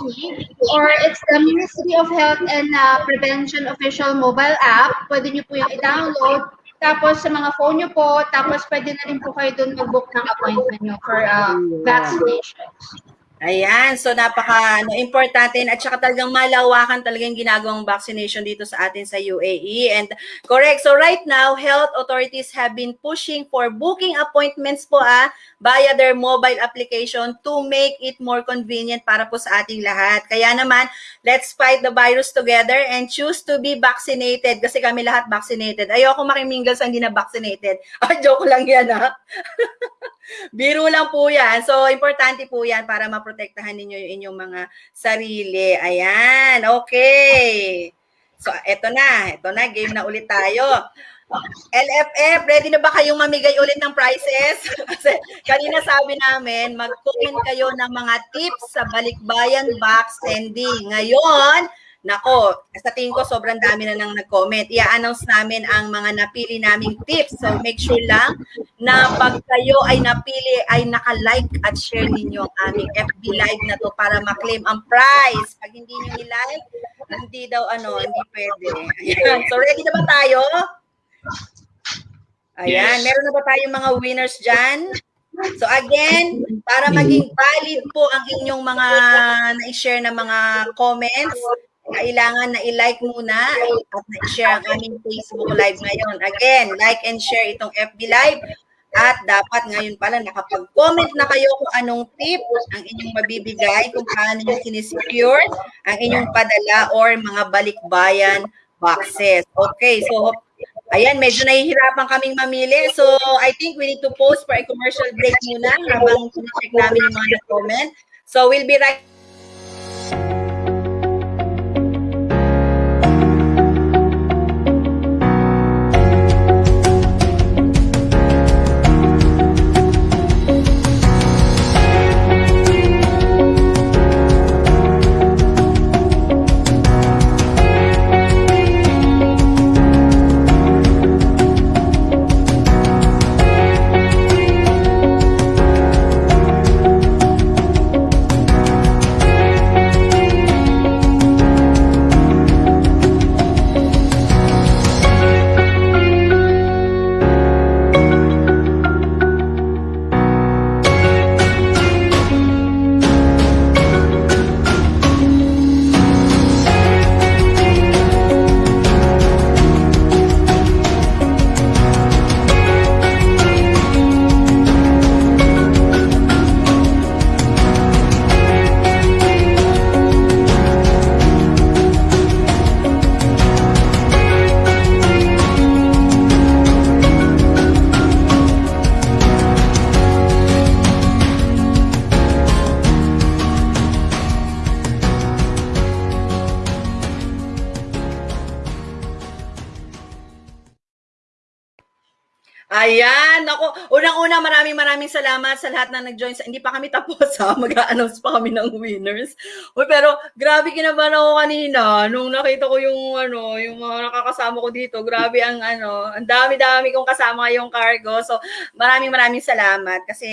or it's the Ministry of Health and uh, Prevention official mobile app. Pwede nyo po yung i-download. Tapos sa mga phone nyo po, tapos pwede na rin po kayo doon mag-book ng appointment nyo for uh, vaccinations. Ayan, so napaka ano, importante at saka talagang malawakan talaga yung ginagawang vaccination dito sa atin sa UAE. And correct, so right now, health authorities have been pushing for booking appointments po ah, via their mobile application to make it more convenient para po sa ating lahat. Kaya naman, let's fight the virus together and choose to be vaccinated kasi kami lahat vaccinated. Ayoko makiminggal sa hindi na vaccinated. Ah, joke lang yan ha. Biro lang po yan. So, importante po yan para maprotektahan ninyo yung inyong mga sarili. Ayan, okay. So, eto na. Eto na, game na ulit tayo. LFF, ready na ba kayong mamigay ulit ng prizes? Kasi kanina sabi namin, mag-comment kayo ng mga tips sa Balikbayan box sending. Ngayon, Nako, sa tingin ko sobrang dami na nang nag-comment. I-announce namin ang mga napili naming tips. So make sure lang na pag kayo ay napili ay naka-like at share ninyo ang aming FB live na to para ma-claim ang prize. Pag hindi niyo i-like, hindi daw ano, hindi pwede. Ayan. So ready na ba tayo? Ayan, Yes. meron na ba tayong mga winners dyan? So again, para maging valid po ang inyong mga na-share na mga comments, kailangan na i-like muna at na-share ang aming Facebook Live ngayon. Again, like and share itong FB Live. At dapat ngayon pala nakapag-comment na kayo kung anong tip ang inyong mabibigay, kung paano nyo sinisecure ang inyong padala or mga balikbayan boxes. Okay, so ayan, medyo nahihirapan kaming mamili. So I think we need to pause for a commercial break muna habang check namin yung mga comment. So we'll be right salamat sa lahat na nag-join. Hindi pa kami tapos ha, mag-a-announce pa kami ng winners. Uy, pero grabe kinabahan ako kanina nung nakita ko yung ano, yung mga nakakasama ko dito. Grabe ang ano, ang dami-dami kong kasama yung cargo. So, maraming maraming salamat kasi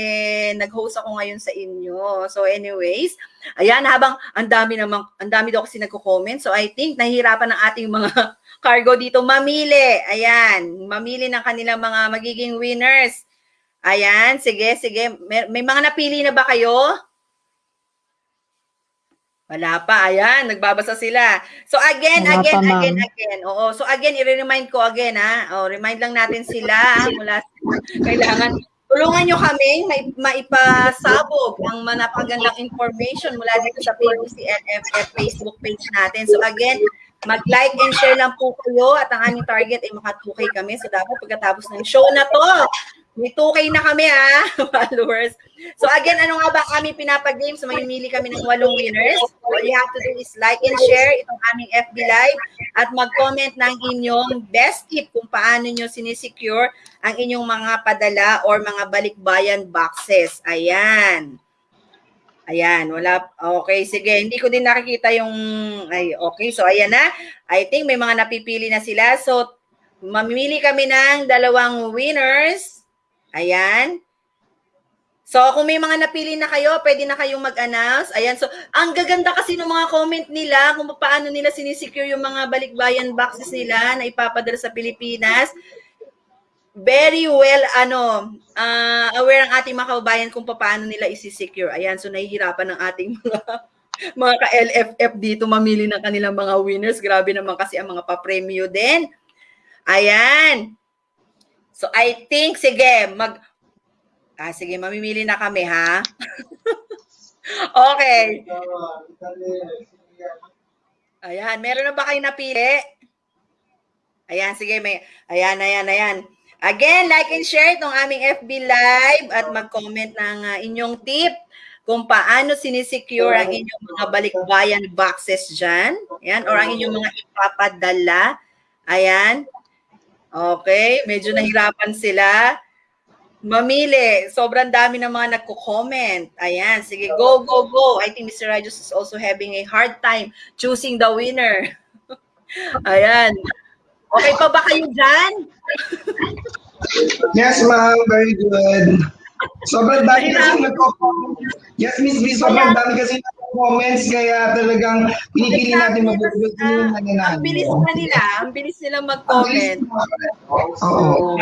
nag-host ako ngayon sa inyo. So, anyways, ayan, habang ang dami namang, ang dami daw kasi nagko-comment. So, I think nahihirapan ng ating mga cargo dito mamili. Ayan, mamili ng kanilang mga magiging winners. Ayan, sige, sige. May, may mga napili na ba kayo? Wala pa, ayan, nagbabasa sila. So again, Wala again, pa, again, again. Oo, so again, i-remind ko again ha. Oh, remind lang natin sila mula kailangan tulungan nyo kami may maipasabog ang manapagandang information mula dito sa PBC LFF Facebook page natin. So again, mag-like and share lang po kayo at ang aming target ay maka 2K kami. So dapat pagkatapos ng show na to, may 2K na kami ha, followers. So again, ano nga ba aming pinapag-game? So mamimili kami ng walong winners. All you have to do is like and share itong aming FB Live at mag-comment ng inyong best tip kung paano nyo sinisecure ang inyong mga padala or mga balikbayan boxes. Ayan. Ayan, wala. Okay, sige. Hindi ko din nakikita yung... Ay, okay. So, ayan na. I think may mga napipili na sila. So, mamimili kami ng dalawang winners. Ayan. So, kung may mga napili na kayo, pwede na kayong mag-announce. Ayan. So, ang gaganda kasi ng mga comment nila kung paano nila sinisecure yung mga balikbayan boxes nila na ipapadala sa Pilipinas. Very well, ano, ah, aware ang ating mga kababayan kung paano nila isi-secure. Ayan. So, nahihirapan ng ating mga mga ka-LFF dito mamili ng kanilang mga winners. Grabe naman kasi ang mga pa-premyo din. Ayan. So, I think, sige, mag, Ah, sige, mamimili na kami, ha? okay. Ayan, meron na ba kayo napili? Ayan, sige, may, ayan, ayan, ayan. Again, like and share itong aming FB Live at mag-comment ng ah, inyong tip kung paano sinisecure ang inyong mga balikbayan boxes dyan. Ayan, or ang inyong mga ipapadala. Ayan. Okay, medyo nahirapan sila mamili. Sobrang dami ng mga nagko-comment. Ayan, sige, go, go, go. I think Mr. Rajos is also having a hard time choosing the winner. Ayan. Okay pa ba kayo dyan? Yes, ma'am. Very good. Sobrang dami kasi nagko-comment. Yes, Miss B, sobrang dami kasi nagko-comments kaya talagang pinipili natin mabubuti yung Ah, nangyayari. ang bilis na nila. Ang bilis nila mag-comment. Oo.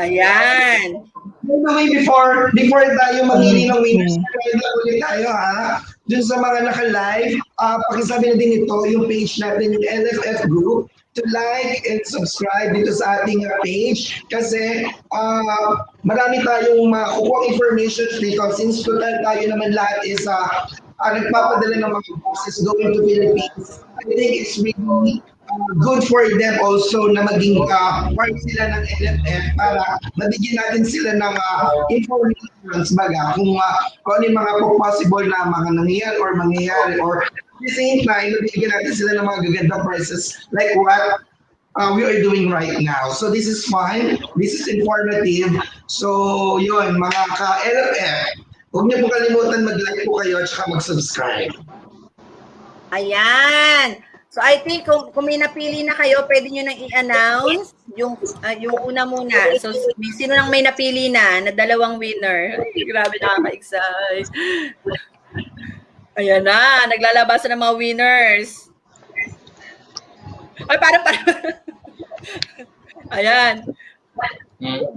Ayan. By the way, before, before tayo mamili ng winners, kaya ulit tayo ha. Dun sa mga naka-live, uh, pakisabi na din ito, yung page natin, yung LFF group, to like and subscribe dito sa ating uh, page kasi uh, marami tayong makukuha information dito since total tayo naman lahat is uh, uh, nagpapadala ng mga boxes going to Philippines. I think it's really good for them also na maging uh, part sila ng LFF para mabigyan natin sila ng uh, information baga kung, uh, kung ano mga po possible na mga nangyayari or mangyayari or at the same time, nabigyan natin sila ng mga gagandang prices like what uh, we are doing right now. So this is fun. This is informative. So yun, mga ka-LFF, huwag niyo po kalimutan mag-like po kayo at saka mag-subscribe. Ayan. So I think kung, kung may napili na kayo, pwede nyo nang i-announce yung, ah, yung una muna. So sino nang may napili na na dalawang winner? Ay, grabe nakaka-excite. Ayan na, naglalabasan ng mga winners. Ay, parang, parang. Ayan.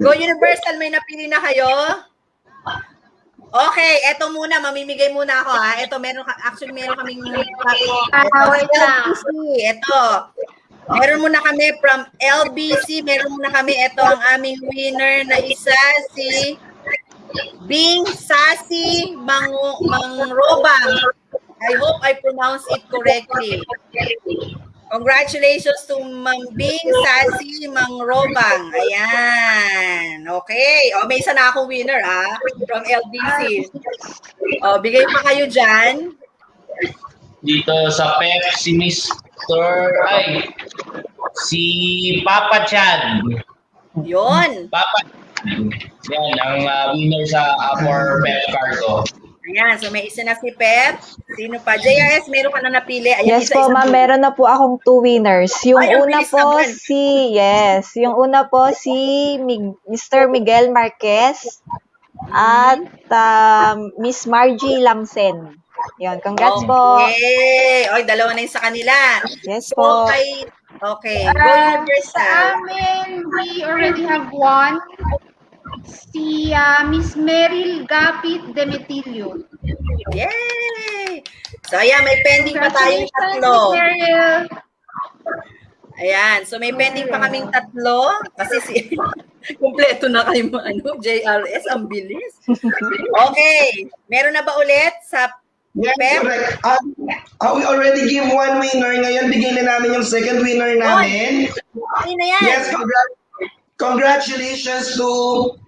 Go Universal, may napili na kayo? Okay, eto muna, mamimigay muna ako ha. Eto, meron actually meron kaming Ah, lang. LBC, ito. Meron muna kami from LBC, meron muna kami, ito ang aming winner na isa, si Bing Sasi Mang Mangrobang. I hope I pronounce it correctly. Congratulations to Ma'am Bing Sasi Mangrobang. Ayan. Okay. O, may isa na akong winner, ah, from LBC. O, bigay pa kayo dyan. Dito sa PEP, si Mr. Ay, si Papa Chad. Yun. Papa Yan, ang uh, winner sa uh, for PEP Cargo. Ayan, so may isa na si Pep. Sino pa? JRS, meron ka na napili. Ayan, Yes isa, po, ma'am. po. Meron na po akong two winners. Yung Ay, una po naman. si, yes, yung una po si Mig- Mr. Miguel Marquez at um, Miss Margie Lamsen. Yun, congrats po. Okay. Oy, dalawa na yung sa kanila. Yes po. kay, okay. Go Ah, Universal. sa amin, we already have one. Si ah, Miss Meryl Gapit Demetilio. Yay! So, ayan, may pending pa tayong tatlo. Ayan, so may pending pa kaming tatlo kasi si kumpleto na kayo mga ano, JRS, ang bilis. Okay, meron na ba ulit sa Yes, Pep? correct. Uh, uh, we already give one winner. Ngayon, bigyan na namin yung second winner namin. Ano na yan? Yes, congra- congratulations to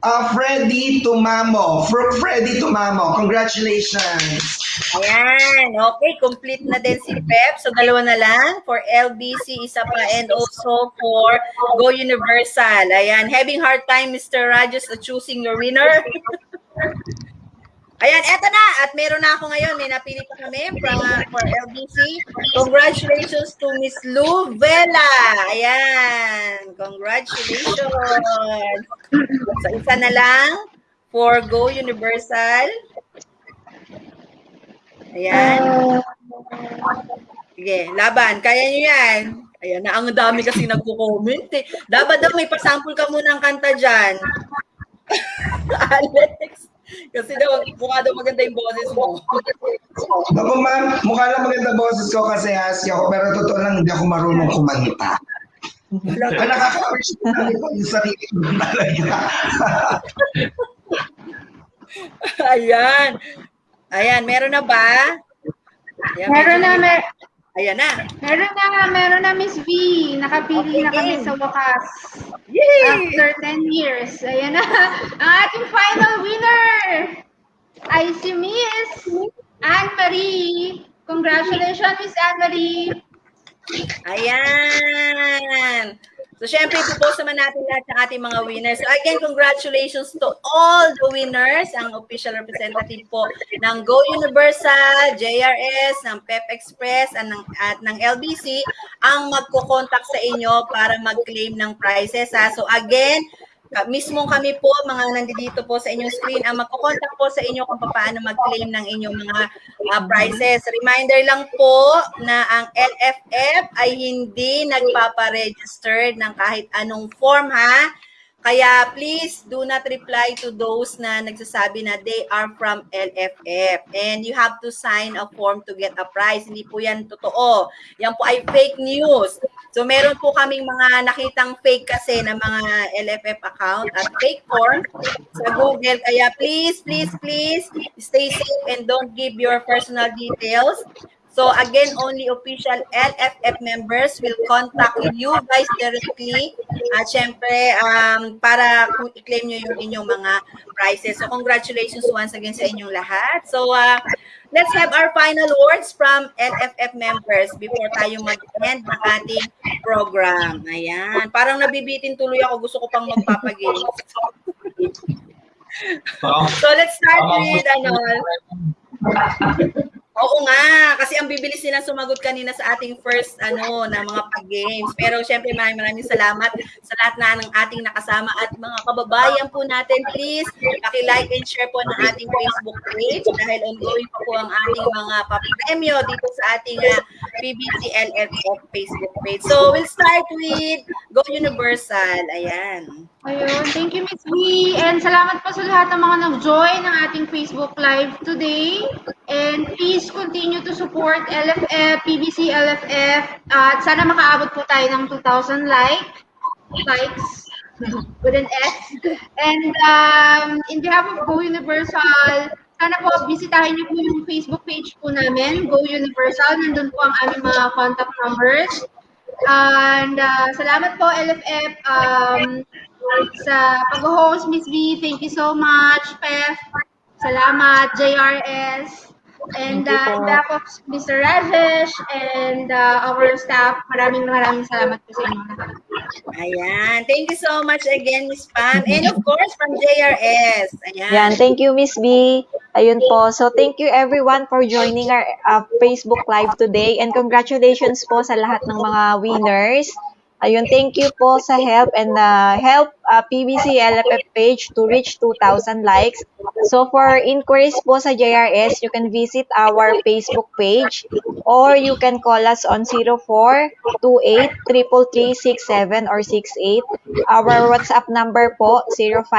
uh, Freddy Tumamo. From Freddy Tumamo. Congratulations. Ayan, okay, complete na din si Pep. So, dalawa na lang. For LBC, isa pa. And also for Go Universal. Ayan, having hard time, Mr. Rajus, choosing your winner. Ayan, eto na. At meron na ako ngayon. May napili pa kami from, for LBC. Congratulations to Miss Lou Vela. Ayan, congratulations. So, isa na lang for Go Universal. Ayan. Sige, laban. Kaya nyo yan. Ayan na, ang dami kasi nagko-comment eh. Dapat daw may pasample ka muna ng kanta dyan. Alex. Kasi daw, mukha daw maganda yung boses mo. Ako ma'am, mukha lang maganda boses ko kasi husky ako, pero totoo lang hindi ako marunong kumanta. Ang nakaka-appreciate yung sarili ko talaga. Ayan. Ayan, meron na ba? Ayan, Meron na, medyo- mer- Ayan na. meron na, meron na Miss V. Nakapili na kami sa wakas. Yay! After 10 years. Ayan na. Ang ating final winner ay si Miss Anne-Marie. Congratulations, Miss Anne-Marie. Ayan. So, syempre, ipopost naman natin lahat ng ating mga winners. So, again, congratulations to all the winners, ang official representative po ng Go Universal, JRS, ng Pep Express, at ng, at ng LBC, ang magko-contact sa inyo para mag-claim ng prizes. Ha? So, again, mismo kami po, mga nandito po sa inyong screen, ang magko-contact po sa inyo kung paano mag-claim ng inyong mga uh, prizes. Reminder lang po na ang LFF ay hindi nagpapa-register ng kahit anong form ha. Kaya please do not reply to those na nagsasabi na they are from LFF. And you have to sign a form to get a prize. Hindi po yan totoo. Yan po ay fake news. So meron po kaming mga nakitang fake kasi na mga LFF account at fake form sa Google. Kaya please, please, please stay safe and don't give your personal details. So again, only official LFF members will contact you guys directly. At syempre, um, para i-claim nyo yung inyong mga prizes. So congratulations once again sa inyong lahat. So uh, let's have our final words from LFF members before tayo mag-end ng ating program. Ayan. Parang nabibitin tuloy ako. Gusto ko pang magpapagames. So let's start with ano, Oo nga, kasi ang bibilis nila sumagot kanina sa ating first ano na mga pag-games. Pero syempre maraming maraming salamat sa lahat na ng ating nakasama at mga kababayan po natin. Please, paki-like and share po ng ating Facebook page dahil ongoing pa po ang ating mga papremyo dito sa ating uh, PBC LFF Facebook page. So, we'll start with Go Universal. Ayan. Ayun, thank you Miss V. And salamat po sa lahat ng mga nag-join ng ating Facebook Live today. And please continue to support LFF, PBC LFF. At sana makaabot po tayo ng 2,000 like, likes with an S. And um, in behalf of Go Universal, sana po bisitahin niyo po yung Facebook page po namin, Go Universal. Nandun po ang aming mga contact numbers. And uh, salamat po LFF um, sa pag-host, Miss V. Thank you so much, Pef. Salamat, JRS. And uh, behalf of Mr. Rajesh and uh, our staff, maraming maraming salamat po sa inyo. Ayan. Thank you so much again, Miss Pam. And of course, from JRS. Ayan. Yan, thank you Miss B. Ayun po. So thank you everyone for joining our uh, Facebook Live today and congratulations po sa lahat ng mga winners. Ayun, thank you po sa help and uh, help uh, PBC LFF page to reach 2,000 likes. So for inquiries po sa JRS, you can visit our Facebook page or you can call us on 0428 33367 or 68. Our WhatsApp number po 056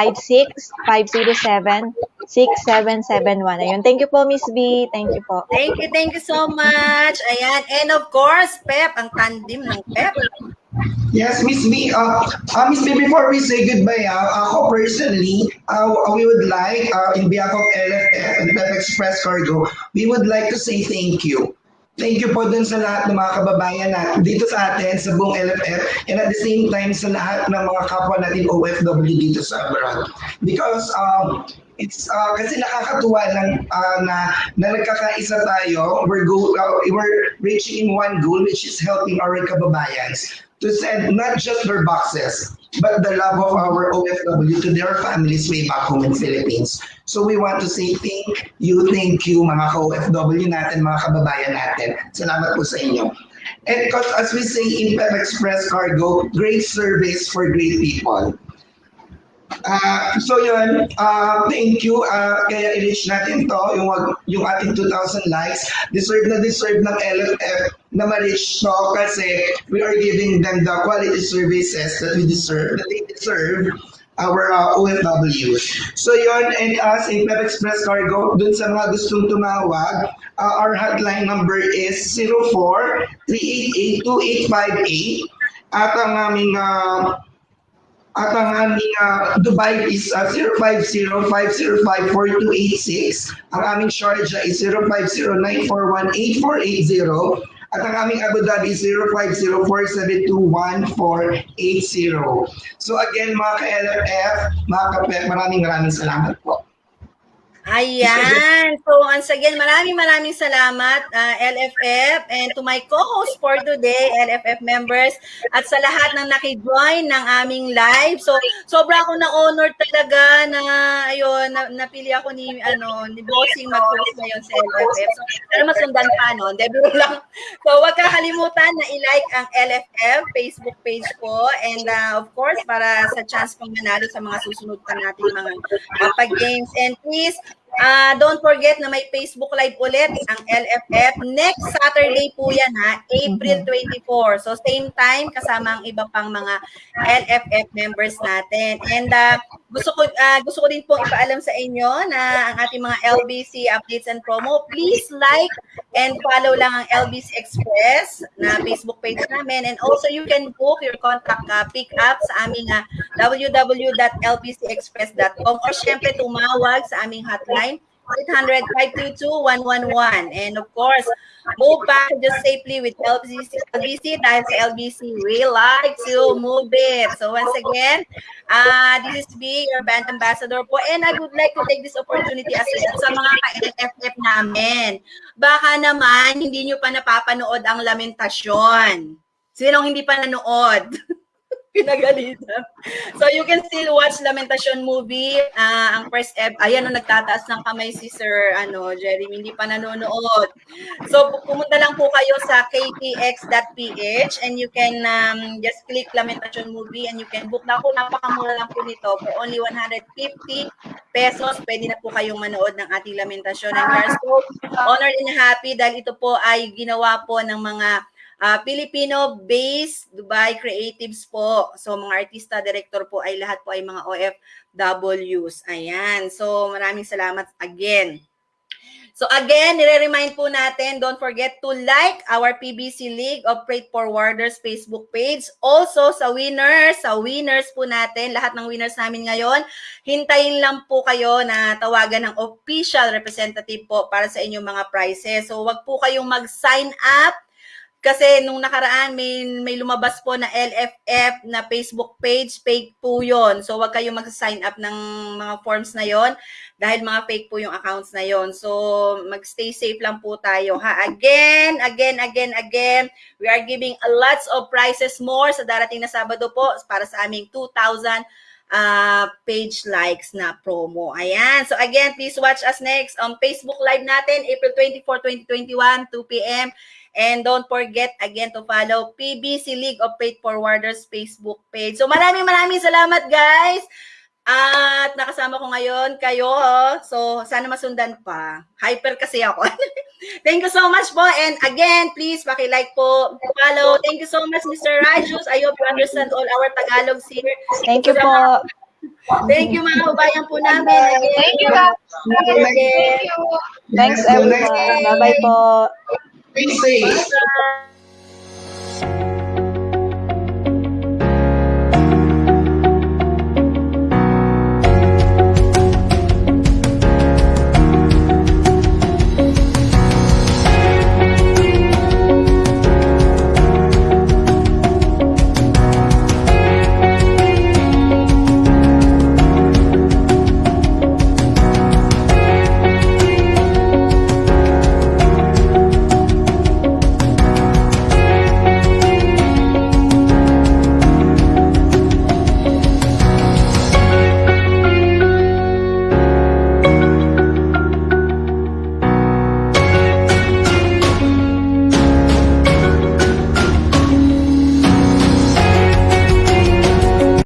507 6771. Ayun. Thank you po, Miss B. Thank you po. Thank you, thank you so much. Ayan. And of course, Pep, ang tandem ng Pep. Yes, Miss B. Uh, uh, Miss B, before we say goodbye, uh, ako personally, uh, we would like, uh, in behalf of LFF and Pep Express Cargo, we would like to say thank you. Thank you po dun sa lahat ng mga kababayan na dito sa atin, sa buong LFF, and at the same time sa lahat ng mga kapwa natin OFW dito sa abroad. Because um, it's uh, kasi nakakatuwa lang uh, na, na nagkakaisa tayo, we're, go, uh, we're reaching one goal which is helping our kababayans to send not just their boxes, but the love of our OFW to their families way back home in Philippines. So we want to say thank you, thank you mga ka-OFW natin, mga kababayan natin. Salamat po sa inyo. And because as we say in Pep Express Cargo, great service for great people. Ah, so yun, ah, thank you. Ah, kaya i-reach natin to, yung, yung ating 2,000 likes. Deserve na deserve ng LFF na ma-reach to kasi we are giving them the quality services that we deserve, that they deserve our uh, OFWs. So yun, and us in Pep Express Cargo, dun sa mga gustong tumawag, uh, our hotline number is 04-388-2858 at ang aming uh, at ang aming uh, Dubai is uh, 050-505-4286. Ang aming Sharjah is 050-941-8480. At ang aming Abu Dhabi is 050-472-1480. So again, mga ka-LFF, mga ka-PEP, maraming maraming salamat po. Ayan. So once again, maraming maraming salamat uh, LFF and to my co-host for today, LFF members at sa lahat ng naki-join ng aming live. So sobra ako na honor talaga na ayun, na, napili ako ni ano ni Bossing mag-host ngayon sa LFF. So para masundan pa no, biro lang. So wag kakalimutan na i-like ang LFF Facebook page ko and uh, of course para sa chance pang manalo sa mga susunod pa nating mga uh, pag-games and please Ah, don't forget na may Facebook Live ulit ang LFF. Next Saturday po yan ha, April 24. So same time kasama ang iba pang mga LFF members natin. And ah, gusto ko ah, gusto ko din pong ipaalam sa inyo na ang ating mga LBC updates and promo, please like and follow lang ang LBC Express na Facebook page namin and also you can book your contact uh, pick up sa aming uh, www.lbcexpress.com or syempre tumawag sa aming hotline 800-522-111. And of course, move packages safely with LBC, LBC dahil sa LBC, we like to move it. So once again, uh, this is B, your band ambassador po. And I would like to take this opportunity as well sa mga ka-LFF namin. Baka naman, hindi nyo pa napapanood ang lamentasyon. Sinong hindi pa nanood? Pinagalitan. So you can still watch Lamentation movie. Ah, ang first ep, ayan no nagtataas ng kamay si Sir ano, Jeremy hindi pa nanonood. So pu- pumunta lang po kayo sa ktx.ph and you can um, just click Lamentation movie and you can book na po napakamura lang po nito for only 150 pesos. Pwede na po kayong manood ng ating Lamentation and we are so honored and happy dahil ito po ay ginawa po ng mga Ah, Filipino-based Dubai creatives po. So mga artista, director po ay lahat po ay mga OFWs. Ayan. So maraming salamat again. So again, nire-remind po natin, don't forget to like our PBC League of Freight Forwarders Facebook page. Also sa winners, sa winners po natin, lahat ng winners namin ngayon, hintayin lang po kayo na tawagan ng official representative po para sa inyong mga prizes. So wag po kayong mag-sign up kasi nung nakaraan may may lumabas po na LFF na Facebook page, fake po 'yon. So wag kayong mag-sign up ng mga forms na 'yon dahil mga fake po yung accounts na 'yon. So mag-stay safe lang po tayo ha. Again, again, again, again, we are giving a lots of prizes more sa darating na Sabado po para sa aming 2,000 uh, page likes na promo. Ayan. So again, please watch us next on Facebook Live natin, April 24, 2021, 2 p.m. And don't forget again to follow PBC League of Freight Forwarders Facebook page. So maraming maraming salamat guys. At nakasama ko ngayon kayo. oh. So sana masundan pa. Hyper kasi ako. Thank you so much po. And again, please paki-like po, follow. Thank you so much Mr. Rajus. I hope you understand all our Tagalogs here. Thank you po. Thank you mga kabayan po namin. Again. Thank you. Thank you. Thanks everyone. Bye-bye po. Stay safe. Bye.